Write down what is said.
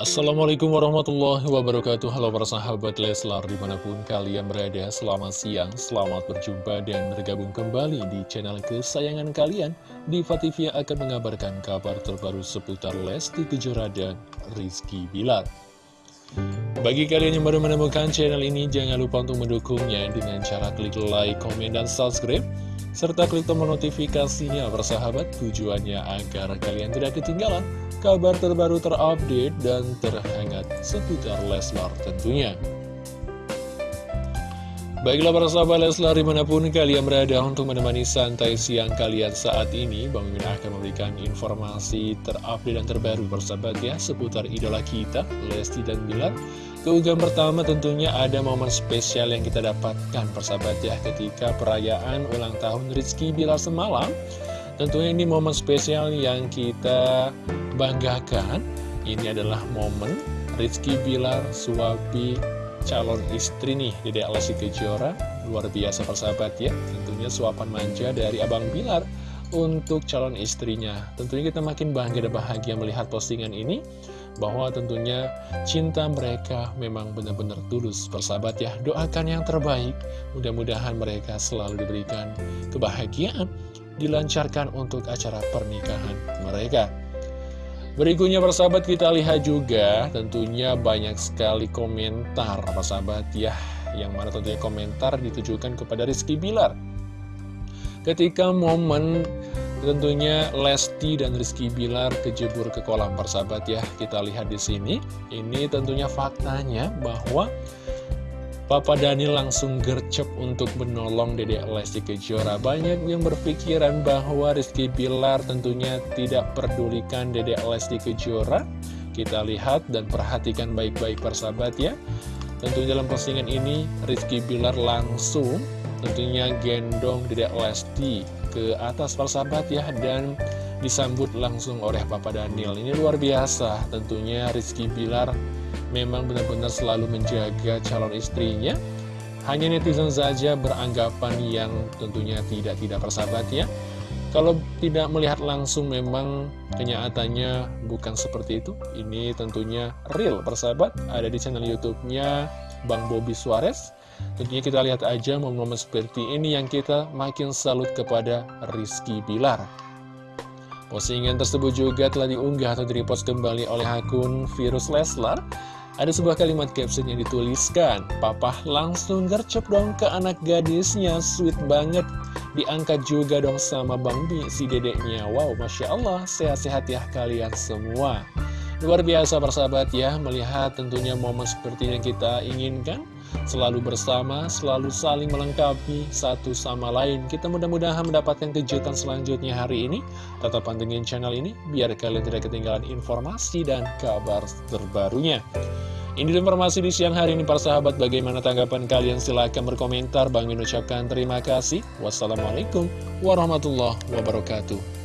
Assalamualaikum warahmatullahi wabarakatuh. Halo para sahabat Leslar di mana pun kalian berada Selamat siang, selamat berjumpa dan bergabung kembali di channel kesayangan kalian. Diva TV akan mengabarkan kabar terbaru seputar Lesti Kejora dan Rizky Bilar Bagi kalian yang baru menemukan channel ini Jangan lupa untuk mendukungnya dengan cara klik like, komen, dan subscribe serta klik tombol notifikasinya bersahabat tujuannya agar kalian tidak ketinggalan kabar terbaru terupdate dan terhangat seputar Leslar tentunya. Baiklah para sahabat Leslar di mana pun kalian berada untuk menemani santai siang kalian saat ini Bang Mimin akan memberikan informasi terupdate dan terbaru bersahabat ya seputar idola kita Lesti dan Bilar. Keunggahan pertama tentunya ada momen spesial yang kita dapatkan persahabat ya ketika perayaan ulang tahun Rizky Bilar semalam. Tentunya ini momen spesial yang kita banggakan. Ini adalah momen Rizky Bilar suapi calon istri nih Dede Alessi Kejora. Luar biasa persahabat ya. Tentunya suapan manja dari Abang Bilar untuk calon istrinya. Tentunya kita makin bangga dan bahagia melihat postingan ini bahwa tentunya cinta mereka memang benar-benar tulus persahabat ya. Doakan yang terbaik. Mudah-mudahan mereka selalu diberikan kebahagiaan dilancarkan untuk acara pernikahan mereka. Berikutnya persahabat kita lihat juga tentunya banyak sekali komentar apa sahabat ya yang mana tentunya komentar ditujukan kepada Rizky Bilar. Ketika momen tentunya Lesti dan Rizky Bilar kejebur ke kolam persahabat ya kita lihat di sini ini tentunya faktanya bahwa Papa Dani langsung gercep untuk menolong Dede Lesti Kejora. Banyak yang berpikiran bahwa Rizky Bilar tentunya tidak pedulikan Dede Lesti Kejora. Kita lihat dan perhatikan baik-baik persahabat ya. Tentunya dalam postingan ini Rizky Bilar langsung tentunya gendong Dede Lesti ke atas persahabat ya. Dan disambut langsung oleh Papa Daniel. Ini luar biasa tentunya Rizky Bilar memang benar-benar selalu menjaga calon istrinya. Hanya netizen saja beranggapan yang tentunya tidak-tidak persahabat ya. Kalau tidak melihat langsung memang kenyataannya bukan seperti itu. Ini tentunya real persahabat, ada di channel YouTube-nya Bang Bobby Suarez. Tentunya kita lihat aja momen-momen seperti ini yang kita makin salut kepada Rizky Bilar. Postingan tersebut juga telah diunggah atau direpost kembali oleh akun Virus Leslar ada sebuah kalimat caption yang dituliskan, Papa langsung gercep dong ke anak gadisnya, sweet banget. Diangkat juga dong sama Bang Bi, si dedeknya. Wow, Masya Allah, sehat-sehat ya kalian semua. Luar biasa persahabat ya, melihat tentunya momen seperti yang kita inginkan. Selalu bersama, selalu saling melengkapi satu sama lain. Kita mudah-mudahan mendapatkan kejutan selanjutnya hari ini. Tetap pantengin channel ini, biar kalian tidak ketinggalan informasi dan kabar terbarunya. Ini informasi di siang hari ini para sahabat Bagaimana tanggapan kalian? Silahkan berkomentar Bang Min ucapkan terima kasih Wassalamualaikum warahmatullahi wabarakatuh